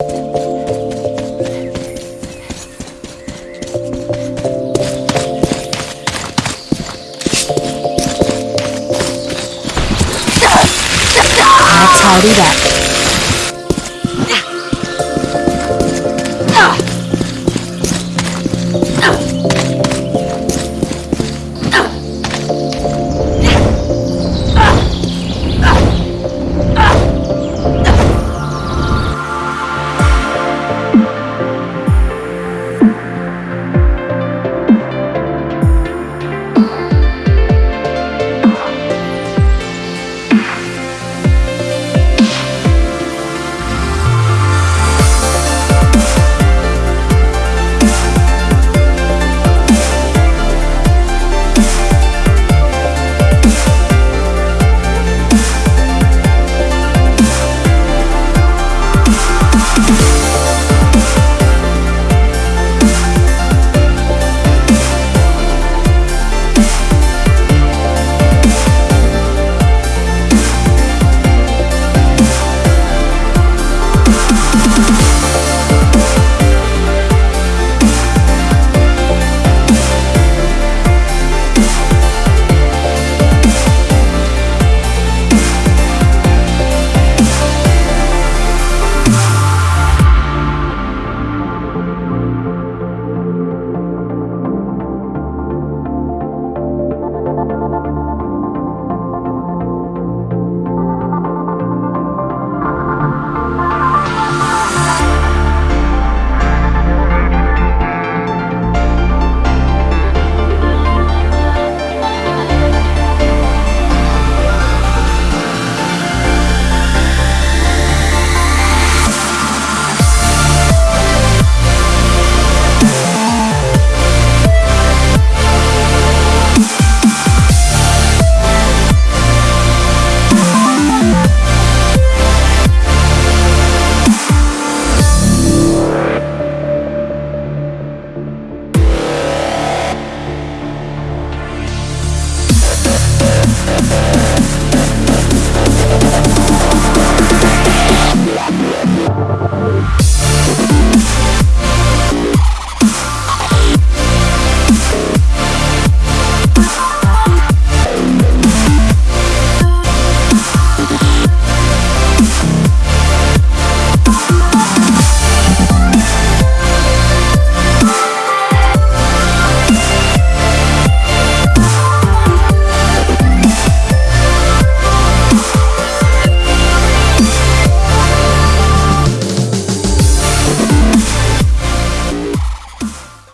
啊，操你！Thank